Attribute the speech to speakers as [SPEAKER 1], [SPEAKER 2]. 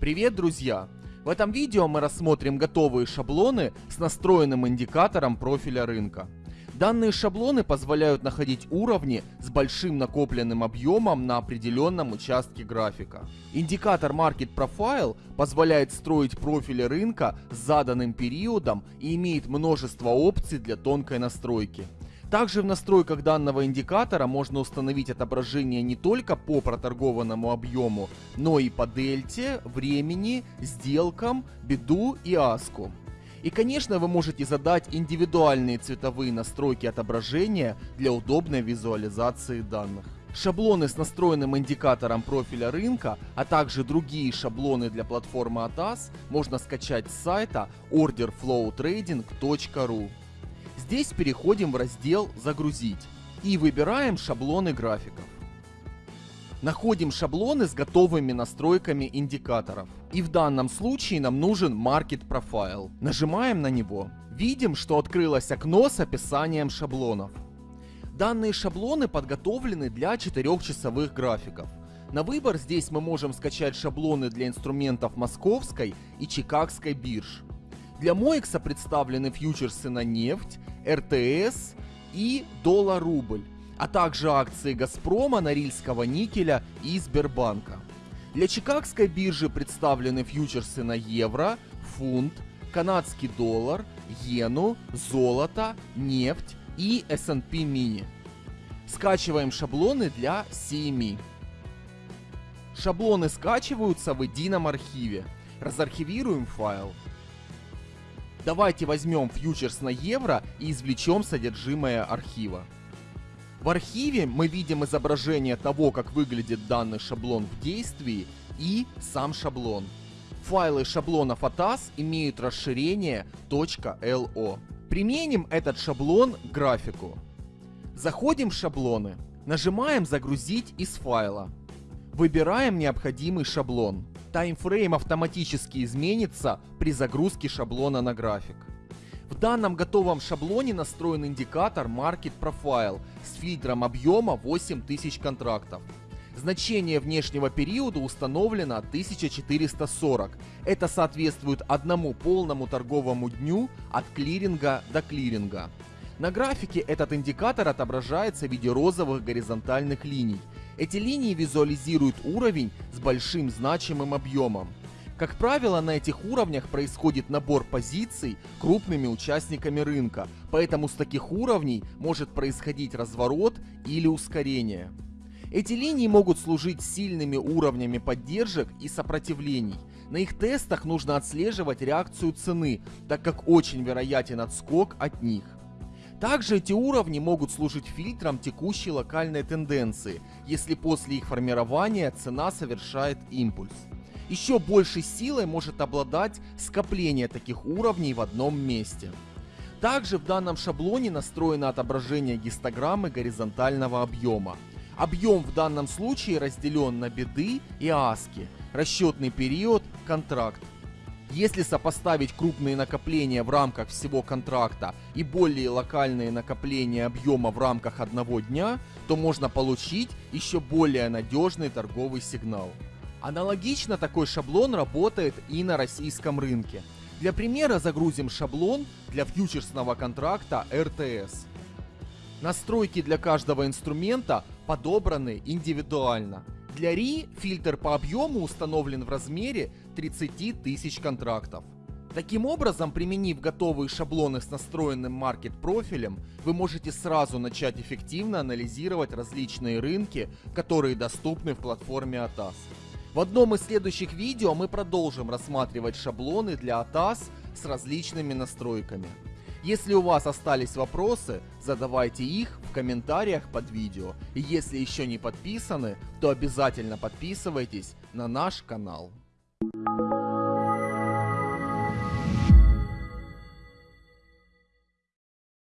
[SPEAKER 1] Привет, друзья! В этом видео мы рассмотрим готовые шаблоны с настроенным индикатором профиля рынка. Данные шаблоны позволяют находить уровни с большим накопленным объемом на определенном участке графика. Индикатор Market Profile позволяет строить профили рынка с заданным периодом и имеет множество опций для тонкой настройки. Также в настройках данного индикатора можно установить отображение не только по проторгованному объему, но и по дельте, времени, сделкам, беду и аску. И конечно вы можете задать индивидуальные цветовые настройки отображения для удобной визуализации данных. Шаблоны с настроенным индикатором профиля рынка, а также другие шаблоны для платформы ATAS можно скачать с сайта orderflowtrading.ru. Здесь переходим в раздел «Загрузить» и выбираем шаблоны графиков. Находим шаблоны с готовыми настройками индикаторов. И в данном случае нам нужен Market Profile. Нажимаем на него. Видим, что открылось окно с описанием шаблонов. Данные шаблоны подготовлены для 4-часовых графиков. На выбор здесь мы можем скачать шаблоны для инструментов московской и чикагской бирж. Для Моекса представлены фьючерсы на нефть, РТС и доллар-рубль, а также акции Газпрома, Норильского никеля и Сбербанка. Для Чикагской биржи представлены фьючерсы на евро, фунт, канадский доллар, иену, золото, нефть и S&P mini. Скачиваем шаблоны для CME. Шаблоны скачиваются в едином архиве. Разархивируем файл. Давайте возьмем фьючерс на евро и извлечем содержимое архива. В архиве мы видим изображение того, как выглядит данный шаблон в действии и сам шаблон. Файлы шаблонов ATAS имеют расширение .lo. Применим этот шаблон к графику. Заходим в шаблоны, нажимаем «Загрузить из файла». Выбираем необходимый шаблон таймфрейм автоматически изменится при загрузке шаблона на график. В данном готовом шаблоне настроен индикатор Market Profile с фильтром объема 8000 контрактов. Значение внешнего периода установлено 1440. Это соответствует одному полному торговому дню от клиринга до клиринга. На графике этот индикатор отображается в виде розовых горизонтальных линий – эти линии визуализируют уровень с большим значимым объемом. Как правило, на этих уровнях происходит набор позиций крупными участниками рынка, поэтому с таких уровней может происходить разворот или ускорение. Эти линии могут служить сильными уровнями поддержек и сопротивлений. На их тестах нужно отслеживать реакцию цены, так как очень вероятен отскок от них. Также эти уровни могут служить фильтром текущей локальной тенденции, если после их формирования цена совершает импульс. Еще большей силой может обладать скопление таких уровней в одном месте. Также в данном шаблоне настроено отображение гистограммы горизонтального объема. Объем в данном случае разделен на беды и аски, расчетный период, контракт. Если сопоставить крупные накопления в рамках всего контракта и более локальные накопления объема в рамках одного дня, то можно получить еще более надежный торговый сигнал. Аналогично такой шаблон работает и на российском рынке. Для примера загрузим шаблон для фьючерсного контракта РТС. Настройки для каждого инструмента подобраны индивидуально. Для RI фильтр по объему установлен в размере 30 тысяч контрактов. Таким образом, применив готовые шаблоны с настроенным маркет-профилем, вы можете сразу начать эффективно анализировать различные рынки, которые доступны в платформе ATAS. В одном из следующих видео мы продолжим рассматривать шаблоны для ATAS с различными настройками. Если у вас остались вопросы, задавайте их в комментариях под видео. И если еще не подписаны, то обязательно подписывайтесь на наш канал. thank you